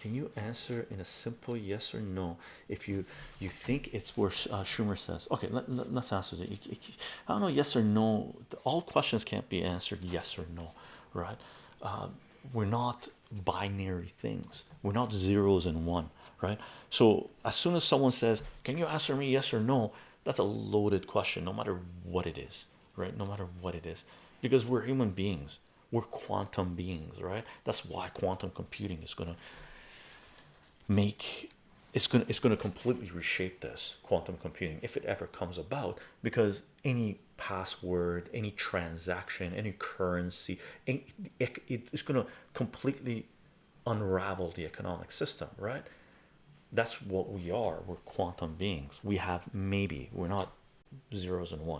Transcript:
can you answer in a simple yes or no? If you you think it's where uh, Schumer says okay let, us answer it. I don't know yes or no all questions can't be answered yes or no right? Uh, we're not binary things. We're not zeros and one right? So as soon as someone says can you answer me yes or no? That's a loaded question no matter what it is right? No matter what it is. Because we're human beings. We're quantum beings right? That's why quantum computing is going to make it's going to it's going to completely reshape this quantum computing if it ever comes about because any password any transaction any currency it, it's going to completely unravel the economic system right? That's what we are. We're quantum beings. We have maybe we're not zeros and one